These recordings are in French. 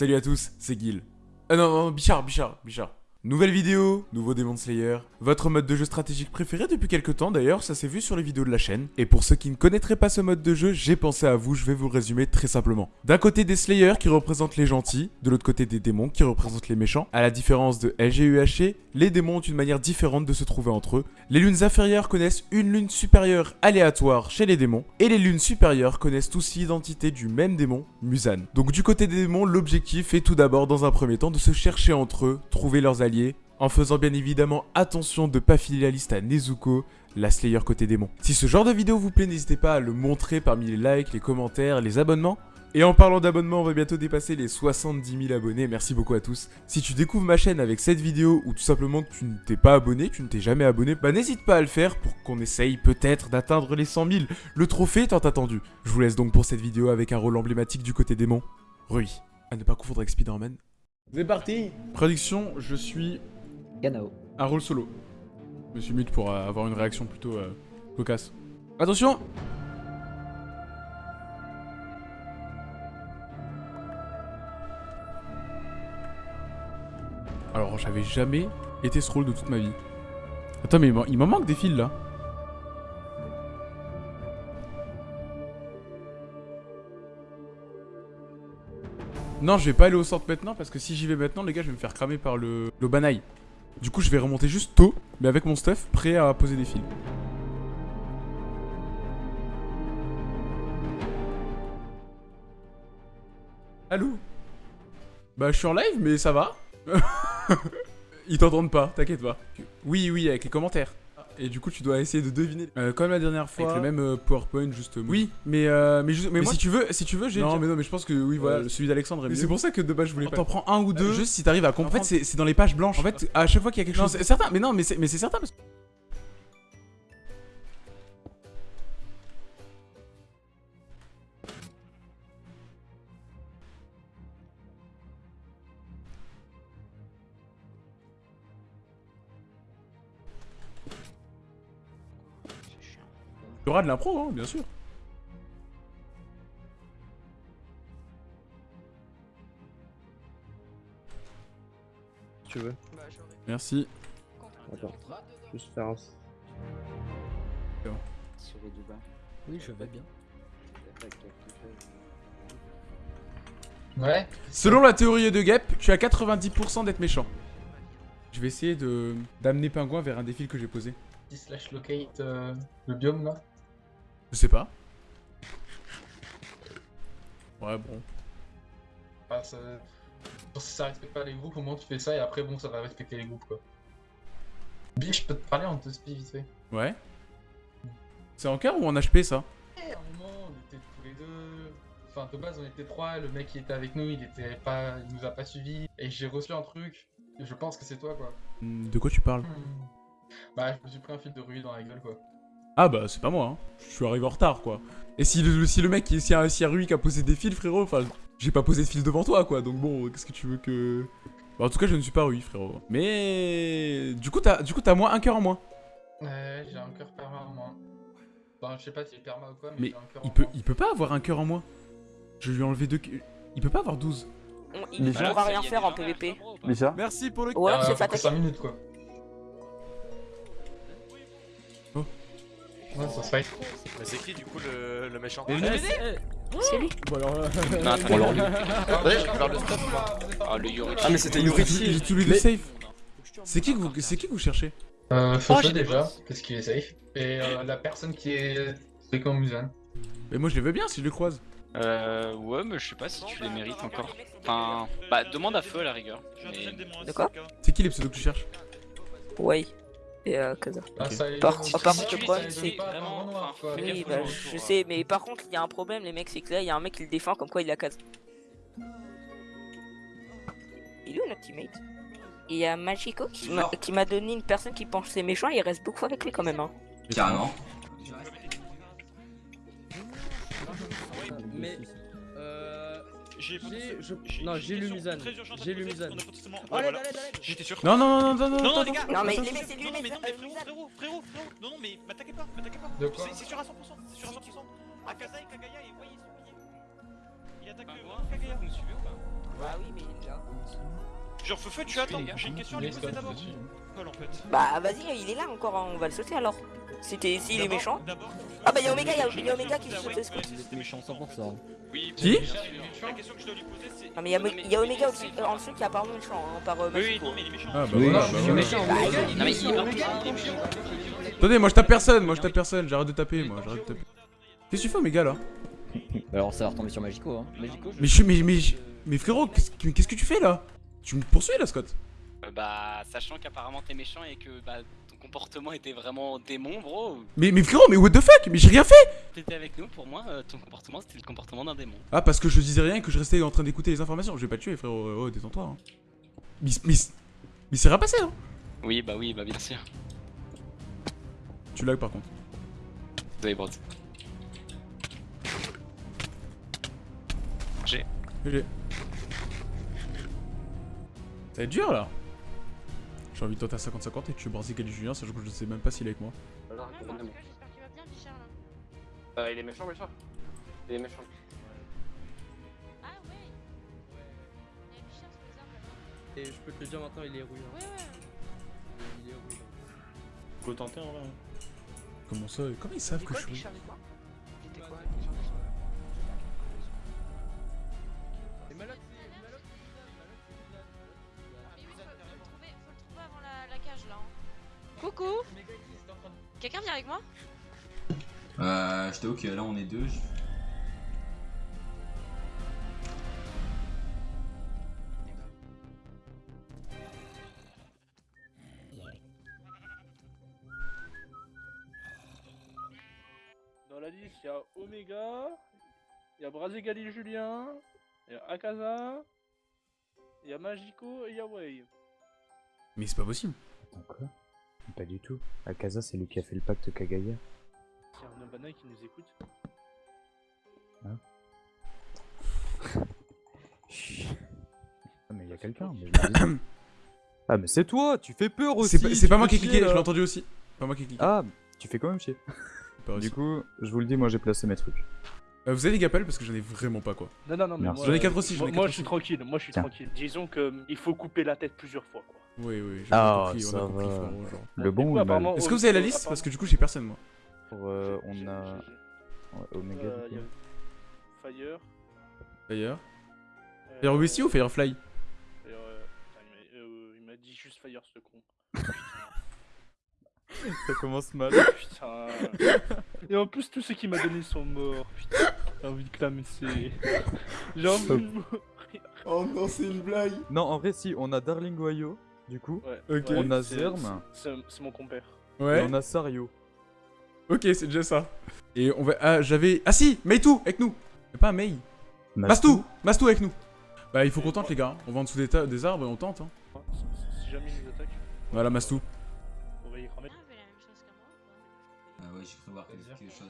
Salut à tous, c'est Guil. Ah non, non, Bichard, Bichard, Bichard. Nouvelle vidéo, nouveau Demon Slayer, votre mode de jeu stratégique préféré depuis quelques temps d'ailleurs, ça s'est vu sur les vidéos de la chaîne. Et pour ceux qui ne connaîtraient pas ce mode de jeu, j'ai pensé à vous, je vais vous résumer très simplement. D'un côté des Slayers qui représentent les gentils, de l'autre côté des démons qui représentent les méchants. À la différence de LGUHC, les démons ont une manière différente de se trouver entre eux. Les lunes inférieures connaissent une lune supérieure aléatoire chez les démons, et les lunes supérieures connaissent aussi l'identité du même démon, Musan. Donc du côté des démons, l'objectif est tout d'abord dans un premier temps de se chercher entre eux, trouver leurs alliés en faisant bien évidemment attention de pas filer la liste à Nezuko, la Slayer côté démon. Si ce genre de vidéo vous plaît, n'hésitez pas à le montrer parmi les likes, les commentaires, les abonnements. Et en parlant d'abonnements, on va bientôt dépasser les 70 000 abonnés, merci beaucoup à tous. Si tu découvres ma chaîne avec cette vidéo ou tout simplement que tu ne t'es pas abonné, tu ne t'es jamais abonné, bah n'hésite pas à le faire pour qu'on essaye peut-être d'atteindre les 100 000. Le trophée tant attendu. Je vous laisse donc pour cette vidéo avec un rôle emblématique du côté démon, Rui. À ne pas confondre avec Spider-Man. C'est parti Prédiction, je suis Ganao. un rôle solo. Je me suis mute pour euh, avoir une réaction plutôt euh, cocasse. Attention Alors, j'avais jamais été ce rôle de toute ma vie. Attends, mais il m'en- il m'en manque des fils là. Non, je vais pas aller au centre maintenant parce que si j'y vais maintenant, les gars, je vais me faire cramer par le, le banaille. Du coup, je vais remonter juste tôt, mais avec mon stuff, prêt à poser des fils. Allô? Bah, je suis en live, mais ça va. Ils t'entendent pas, t'inquiète pas. Oui, oui, avec les commentaires. Et du coup, tu dois essayer de deviner. Euh, comme la dernière fois. Avec le même euh, PowerPoint, juste. Oui, mais, euh, mais, juste- mais moi, si tu veux, si tu veux, j'ai. Non, mais non, mais je pense que oui, voilà, celui d'Alexandre. C'est pour ça que de base, je voulais pas. T'en prends un ou deux. juste si t'arrives à comprendre. En fait, c'est dans les pages blanches. En fait, à chaque fois qu'il y a quelque chose. C'est certain, mais non, mais c'est mais c'est certain parce que. Il y aura de l'impro, hein, bien sûr. Tu veux Merci. Attends, juste faire un... Oui, je vais bien. Ouais. Selon la théorie de Gep, tu as 90% d'être méchant. Je vais essayer de d'amener Pingouin vers un défi que j'ai posé. slash locate euh, le biome là. Je sais pas. Ouais, bon. Enfin, ça... Si ça respecte pas les groupes, au moins tu fais ça et après bon ça va respecter les groupes quoi. Bill, je peux te parler en te spi vite fait. Ouais. C'est en cœur ou en HP ça à un moment on était tous les deux. Enfin de base on était trois, le mec qui était avec nous il était pas. il nous a pas suivis. Et j'ai reçu un truc. Et je pense que c'est toi quoi. Hmm, De quoi tu parles? Bah je me suis pris un fil de rue dans la gueule quoi. Ah bah c'est pas moi, hein. je suis arrivé en retard quoi. Et si le, si le mec, qui- si y a, si Rui qui a posé des fils frérot, enfin j'ai pas posé de fils devant toi quoi, donc bon, qu'est-ce que tu veux que... Bah, en tout cas je ne suis pas Rui frérot. Mais du coup t'as du coup t'as moins un cœur en moins. Ouais, j'ai un cœur perma en moins. Bon, je sais pas si c'est perma ou quoi, mais, Mais j'ai un cœur il en peut, moins. il peut pas avoir un cœur en moins. Je lui ai enlevé deux... Il peut pas avoir 12. On- il pourra rien faire en PVP. Déjà Merci pour le Ouais, c'est que 5 minutes quoi. Ouais, ça se fight. C'est qui du coup le, le méchant C'est lui. Bon alors là... Non, attends, alors, lui. Je récupère le stuff ou pas Ah, le Yorichi. Ah mais c'était Yorichi deux Mais- safe. C'est qui que vous, c'est qui que vous cherchez Euh, Oh, j'ai des déjà, parce qu'il est safe. Et euh, la personne qui est. C'est comme Musan. Mais moi je les veux bien si je les croise. Euh, ouais, mais je sais pas si tu les mérites encore. Enfin, bah, demande à feu à la rigueur. Mais... De quoi C'est qui les pseudos que tu cherches Ouais. Et euh, Kaza. Ah, Ok. ça, il- Par- oh, contre, le problème, c'est Oui, bah, je sais, mais par contre, il y a un problème, les mecs, c'est que là, il y a un mec qui le défend comme quoi il la case. Il est où notre teammate? Il y a Magico qui m'a qui m'a donné une personne qui pense que c'est méchant, il reste beaucoup avec lui quand même. Hein. Carrément. Mais... J'ai... Non, j'ai lu Musan. J'ai lu Musan. Oh, allez J'étais sûr. Non, non, non, non, non, Non, non, non, les gars Non, mais- attends, c'est lui, non, mais non, mais frérot, frérot, frérot, non, non, mais m'attaquez pas, m'attaquez pas. De quoi C'est sûr à 100%, c'est sûr à 100%. Akaza et Kagaya, et voyez, ils sont. Il attaque le Kagaya. Vous me suivez ou pas? Bah oui, mais il est là. Genre, Feufeu, tu attends. J'ai une question à lui poser d'abord. Bah vas-y, il est là encore, hein, on va le sauter alors. C'était s'il est D'abord- méchant. D'abord, Feufeu, Ah bah y'a Omega, y'a Omega qui à le squat. Vous êtes méchant 100%. Oui, Qui La question que je dois lui poser, c'est. Ah mais y'a Non, mais- y'a Omega euh, en dessous qui est apparemment méchant, hein, par euh, Oui, oui, non, mais il est méchant. Ah bah Oui, voilà, je bah suis voilà. méchant. Bah, Non, mais il est méchant. Attendez, moi je tape personne, moi je tape personne, j'arrête de taper, moi j'arrête de taper. Qu'est-ce que tu fais, Omega là Alors ça va retomber sur Magico. Hein. Magico, Mais je suis. Mais, mais, mais frérot, qu'est-ce que tu fais là? Tu me poursuis là, Scott? Euh, Bah, sachant qu'apparemment t'es méchant et que bah, comportement était vraiment démon, bro. mais, mais frérot, mais what the fuck? Mais j'ai rien fait T'étais avec nous, pour moi, euh, ton comportement c'était le comportement d'un démon. Ah, parce que je disais rien et que je restais en train d'écouter les informations. Je vais pas te tuer, frérot. Oh, détends-toi. Hein. Mais, mais, mais c'est rien passé, hein Oui, bah oui, bah bien sûr. Tu lag par contre. Vous avez broad. J'ai. GG. Ça va être dur là. J'ai envie de tenter à 50-50 et tu brasser Kali Julien, sachant que je sais même pas s'il est avec moi. Euh, il est méchant, méchant. Il est méchant. Ah ouais Il y a Michel sous les là-bas. Et je peux te le dire maintenant, il est rouillé. Ouais, ouais. Il est rouillé. Faut tenter en vrai. Comment ça Comment ils savent que je suis. Et Coucou Quelqu'un vient avec moi? Euh, j'étais ok, là on est deux. je- Dans la liste, il y a Omega, il y a Brazegali Julien, il y a Akaza, il y a Magico et il y a Way. Mais c'est pas possible. Pas du tout. Akaza, c'est lui qui a fait le pacte Kagaya. C'est un Nobana qui nous écoute. Ah, mais il y a quelqu'un. mais ah, mais c'est toi, tu fais peur aussi. C'est pas, moi qui ai cliqué, je l'ai entendu aussi. Pas moi qui ai cliqué. Ah, tu fais quand même chier. Du aussi. coup, je vous le dis, moi j'ai placé mes trucs. Euh, vous avez des gapels parce que j'en ai vraiment pas quoi. Non, non, non, mais J'en ai euh, quatre aussi, j'en ai Moi, je suis tranquille, moi je suis tranquille. Disons que il faut couper la tête plusieurs fois quoi. Oui, oui, j'ai Ah, compris, on a compris, va. frérot, genre. Le bon ou le mal Est-ce que vous avez la liste apparemment- Parce que du coup j'ai personne moi. Pour, euh, On a. ouais, Omega, Euh, du y coup. a Fire. D'ailleurs. euh, Fire Westy ou Firefly Fire, euh, il m'a- Il m'a dit juste Fire ce con. Ça commence mal. Putain. Et en plus, tous ceux qui m'a donné sont morts. Putain. J'ai envie de clamer c'est. J'ai envie de mourir. Oh non, c'est une blague non, en vrai, si, on a Darling Wayo, du coup. Ouais, Ok. On a Zerm. c'est- mon compère. Et Ouais. on a Sario. Ok, c'est déjà ça. Et on va. Ah, j'avais. Ah si Meitu avec nous Mais pas Mei. Mastou Mastou avec nous Bah, il faut qu'on tente, les gars. On va en dessous des, des arbres et on tente. Hein. Si- Si jamais ils nous attaquent, Voilà, Mastou. on va y cramer. Ah, elle fait la même chose que moi ou pas Ah ouais, j'ai cru voir quelque Et chose.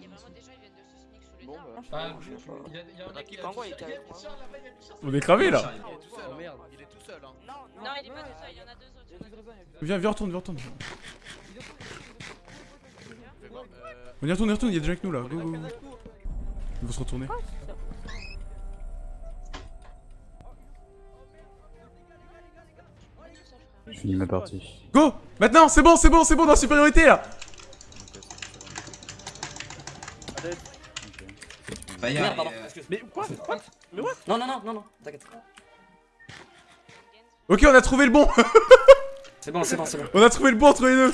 Bon, bah, Ah, je- il y a, il y a un mec qui. On est cramé là Il est tout seul. Oh, hein. merde. Il est tout seul. hein. Non, non, Non, il est pas tout seul, il y en a deux autres. il y en a deux autres. Viens, viens, retourne, viens, retourne. Voir, euh, On y retourne, on y retourne, il y a des gens avec nous là. Go, go, go. Ils vont se retourner. Je finis ma partie. Go Maintenant, c'est bon, c'est bon, c'est bon, dans la supériorité là Allez. Merde, pardon, euh. Mais quoi What? Mais what? Non, non, non, non, non, t'inquiète. Ok, on a trouvé le bon C'est bon, c'est bon, c'est bon. On a trouvé le bon entre les deux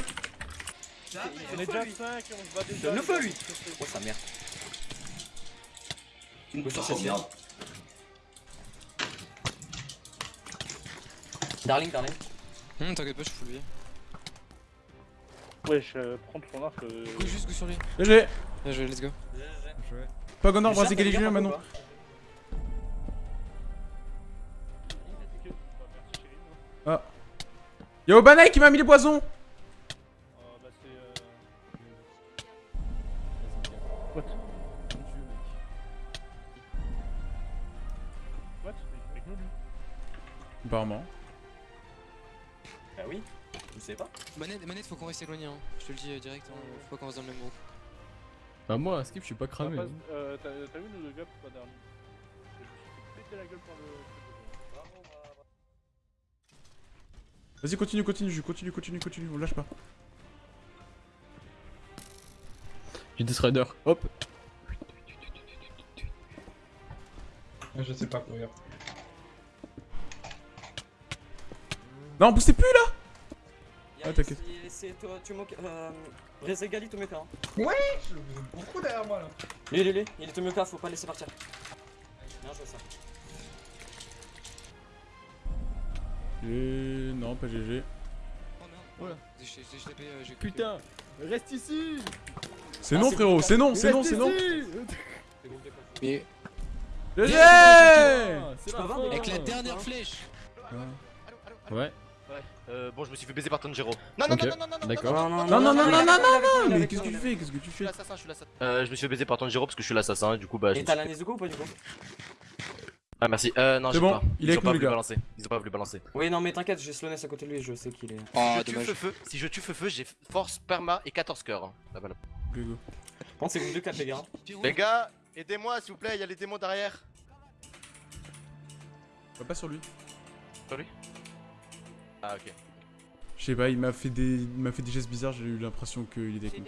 On est déjà 5 et on se bat déjà. Donne le feu, lui Oh, sa mère. Oh merde. Darling, darling. Hum, t'inquiète pas, je suis full vie. Wesh, euh, prends ton arc. euh, Go juste go sur lui. GG Bien joué, let's go. Pas Julien pas maintenant. ou pas Ah. Y'a Obanai qui m'a mis les poisons Ah, bah c'est. Euh... What What Avec nous, lui Apparemment. Bah oui, je sais pas. Manette, manette, faut qu'on reste éloigné, hein. Je te le dis euh, direct, hein. faut pas qu'on reste dans le même groupe. Bah moi, skip, je suis pas cramé. Hein. Euh, T'as vu nos deux pas dernier péter la gueule par le... Vas-y, continue, continue, continue, continue, continue, on lâche pas. J'ai des Rider, hop ah, Je sais pas courir. Non, poussez plus là ah, t'inquiète. C'est toi, tu m'oc- euh. Rezegali Tomioka. Hein. Ouais beaucoup derrière moi là. Lui, lui, lui, il est Tomioka, faut pas laisser partir. Bien joué ça. Et... Non, pas GG. Euh, j'ai Putain, reste ici C'est Ah, non, c'est frérot, c'est non, c'est non, c'est non. Mais GG C'est la fin des avec la Oh, dernière flèche Ouais, Ouais. Euh, bon, je me suis fait baiser par Tanjiro. Non, non, Ok, non, non, non, non, non, d'accord. non, Non, non, non, non, non, non, non, mais qu'est-ce que tu fais Qu'est-ce que tu Je suis fais l'assassin, je suis l'assassin. Euh, je me suis fait baiser par Tanjiro parce que je suis l'assassin et du coup, bah. je Et t'as suis la Nezuko ou pas du coup Ah, merci. Euh, non, j'ai bon, pas. il Ils ont pas voulu balancer. Ils ont pas voulu balancer. Oui, non, mais t'inquiète, j'ai Slowness à côté de lui, je sais qu'il est. Oh, si je tue dommage. feu feu, si je tue feu feu, j'ai force, perma et 14 cœurs. hein. Ah, voilà. Go, go. Par contre, c'est vous deux les gars. hein. Les gars, aidez-moi s'il vous plaît, il y a les démons derrière. Va pas sur lui. Sur lui Ah, ok. Je sais pas, il m'a fait des, il m'a fait des gestes bizarres. J'ai eu l'impression qu'il était nous.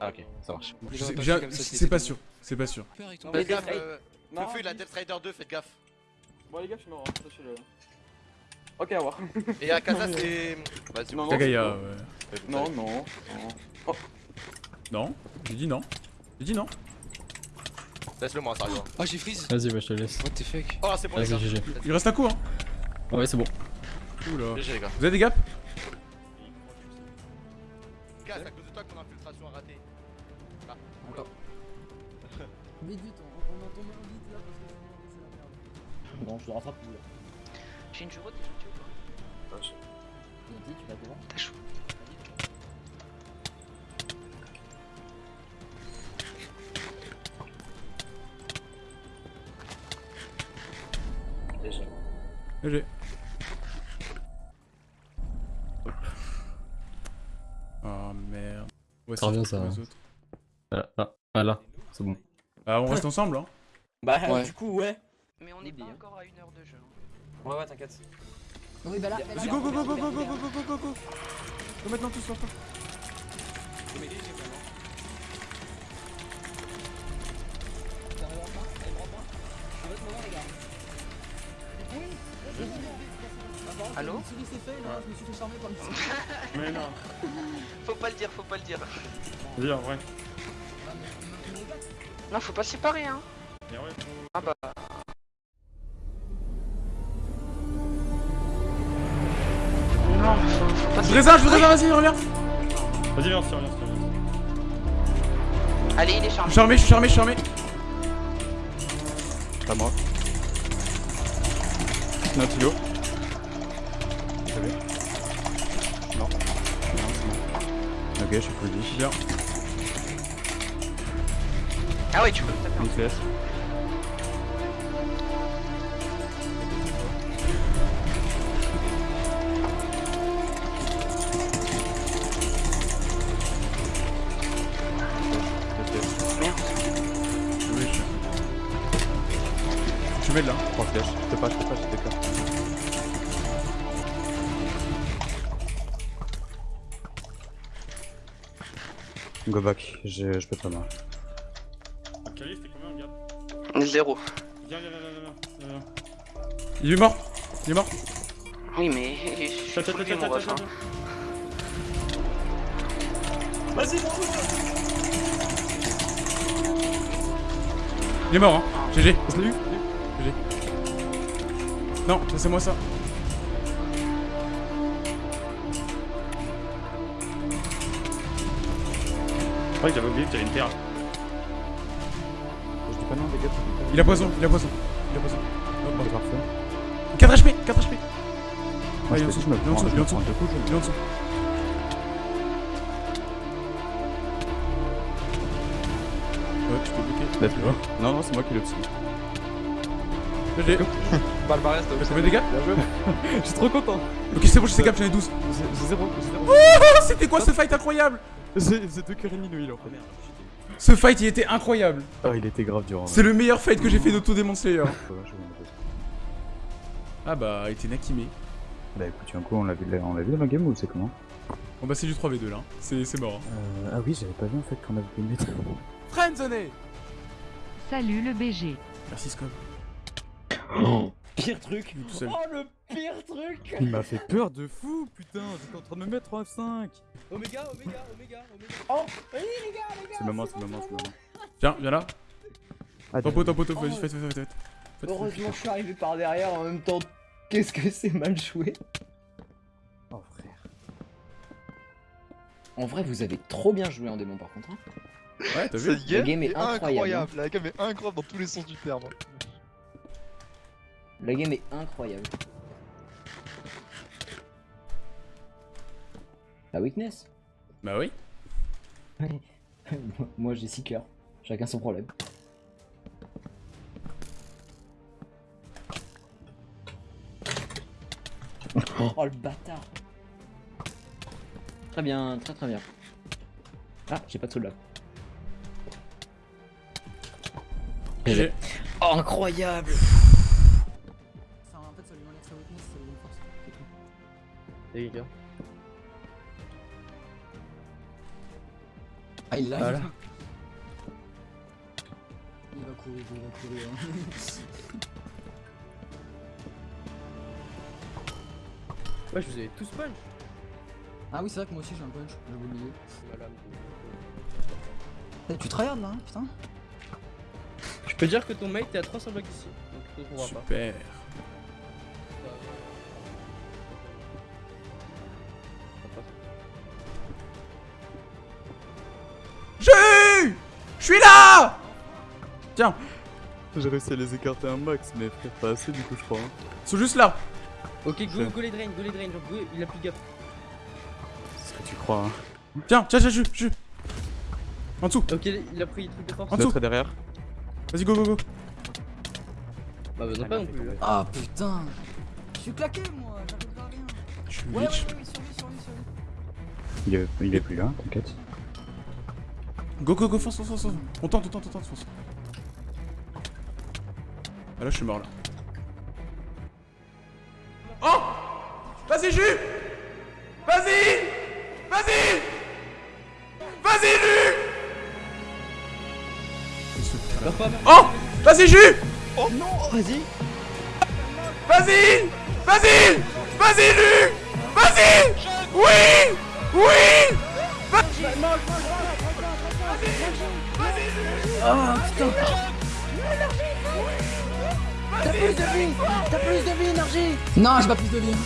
Ah, ok, ça marche. Ça, C'est pas sûr, c'est pas sûr. Non, Faites gaffe, euh, Non, feu feu, il a Death Rider 2, faites gaffe. Bon, les gars, je suis mort, hein, sachez-le. Ok, au revoir. Et Akaza, c'est. Vas-y, Non, c'est ouais. Non, savez. non. Non, j'ai dit non. J'ai dit non. Laisse-le moi, sérieux. Oh, j'ai freeze vas-y, bah je te laisse. What the fuck? Oh, c'est bon, les gars. GG. Il reste un coup, hein. Ouais, c'est bon. Oula. GG, les gars. Vous avez des gaps Gars, c'est à cause de toi que mon infiltration a raté. Là. Mais vite, on, on entend bien vite là parce que c'est la merde. Bon, je te rattrape plus là. J'ai une jurote, t'es gentil ou pas tu l'as devant T'as chaud. GG. Ouais, Ça revient, ça. les autres. Voilà, ah, ah, là, c'est bon. Ah, on reste ensemble, hein. Bah, Ouais. du coup, ouais. Mais on n'est pas encore à une heure de jeu. hein. Ouais, ouais, t'inquiète. Oui, bah là. Vas-y, go, go, go, go, go, go, go, go, go, go, go. Go maintenant, tous, sors pas. Allô Je me suis fait, là, je me suis fait charmer par le Mais non. Faut pas le dire, faut pas le dire. Vas-y, en vrai. Non, faut pas se séparer, hein. Mais ouais, faut- Ah bah. Non, faut, faut pas Je se je raisin, vas-y, reviens. Vas-y, viens, viens, viens, viens. Allez, il est Je charmé. suis charmé, je suis charmé, je suis charmé. Pas moi. Nautilo. Ok, je suis full Bien. Ah ouais, tu peux me taper. Je mets là, 3 flèches, je te passe, je te passe, je te casse. Go back, je, je peux pas moi. Cali, c'était combien, regarde Zéro. Viens, viens, viens, viens, viens, viens. Il est mort. Il est mort. Oui, mais. Dire, tiens, mon ref. Vas-y, Il est mort, hein. GG. Salut. GG. Non, ça moi ça. Ouais, j'avais oublié que j'avais une terre. Je dis pas non, les gars. Il a poison, il a poison. Il a poison. C'est parfait. 4 HP, 4 HP. Moi, il est je en dessous, je il est en dessous, je il est en dessous. je Il est en dessous. Ouais, tu peux bloquer. Non, non, c'est moi qui l'ai aussi. GG. Balbarès, t'as Combien de dégâts Je suis trop content. Ok, c'est bon, j'ai ses gaps, j'en ai 12. J'ai zéro, j'ai zéro. Oh, c'était quoi ce fight incroyable? Deux cœurs inouïs en fait. Ce fight, il était incroyable. Oh, il était grave dur. C'est le meilleur fight que j'ai fait d'Auto Demon Slayer. Ah bah, il était Nakime. Bah écoute, un coup, on l'a vu, on l'a vu dans la game ou c'est comment? Bon bah c'est du 3v2 là, hein. c'est c'est mort. hein. euh, Ah oui, j'avais pas vu en fait qu'on avait pu le mettre. Friendzoné Salut le BG. Merci Scott. Pire truc. Oh le pire truc. Il m'a fait peur de fou, putain, j'étais en train de me mettre en F5 Oméga, Oméga, Oméga, Oméga. Oh, oui les gars, les gars. C'est le moment, c'est le moment, c'est le moment. Tiens, viens là. Ton pote, ton pote, Oh. vas-y, faites, faites, faites, Heureusement, je suis arrivé par derrière en même temps. Qu'est-ce que c'est mal joué. Oh frère. En vrai, vous avez trop bien joué en démon par contre. hein. Ouais, t'as vu Cette game, La game est est incroyable, incroyable. La game est incroyable dans tous les sens du terme. La game est incroyable. La weakness Bah oui. Moi- j'ai 6 cœurs. Chacun son problème. Oh le bâtard Très bien, très très bien. Ah, j'ai pas de soldat. Oh, incroyable Les gars. Ah, il l'a Voilà. Il va courir, il va courir. hein. Ouais, je vous avais tous punch. ah oui, c'est vrai que moi aussi j'ai un punch, j'avais oublié. Voilà. Eh, tu tryhard là, hein, putain Je peux dire que ton mate est à 300 blocs ici. Donc tu te trouveras pas. Super. Suis là Tiens, J'ai réussi à les écarter un max, mais frère, pas assez du coup, je crois. hein. ils sont juste là. Ok, go, go les drain, go les drain. Genre, go, il a plus gaffe. C'est ce que tu crois, hein. Tiens, tiens, tiens, je, je. En dessous, Ok, il a pris le truc de force. en dessous. Derrière. Vas-y, go, go, go. Bah, besoin pas non plus. Ah putain Je suis claqué moi, j'arrive à rien. Je suis Ouais, ouais, ouais, oui, survie, survie, survie. Il est, il est plus là, t'inquiète. Go, go, go, fonce, fonce, fonce. fonce. On tente, on tente, on tente, fonce. Ah là, je suis mort là. Oh! Vas-y, Jus Vas-y! Vas-y! Vas-y, Jus Oh! Vas-y, Jus Oh non Vas-y! Vas-y! Vas-y Vas-y, Vas-y! Oui! Oui Ah putain. T'as plus de vie T'as plus de vie, énergie Non, j'ai pas plus de vie.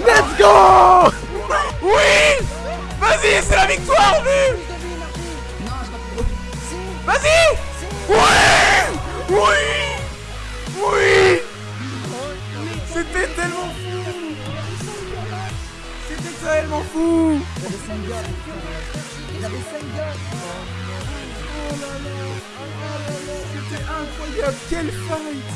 Let's go! Oui! Vas-y, c'est la victoire, vu! Non, j'ai pas plus de vie. Vas-y! Oui! Oui! Oui! C'était tellement fou! C'était tellement fou Il avait 5 gars. Avait 5 gars. Oh là là C'était incroyable Quel fight